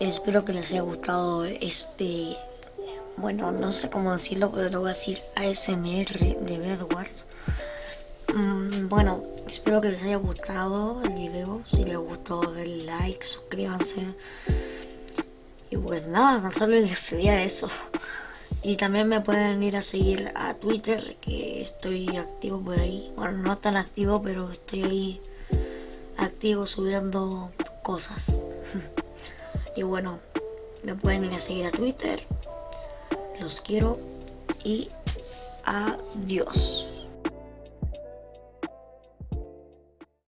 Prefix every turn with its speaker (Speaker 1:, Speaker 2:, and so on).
Speaker 1: espero que les haya gustado este, bueno, no sé cómo decirlo, pero lo voy a decir ASMR de Bedwars. Mm, bueno, espero que les haya gustado el video. Si les gustó, denle like, suscríbanse. Y pues nada, tan solo les pedía eso. Y también me pueden ir a seguir a Twitter, que estoy activo por ahí. Bueno, no tan activo, pero estoy ahí activo subiendo cosas. y bueno, me pueden ir a seguir a Twitter. Los quiero y adiós.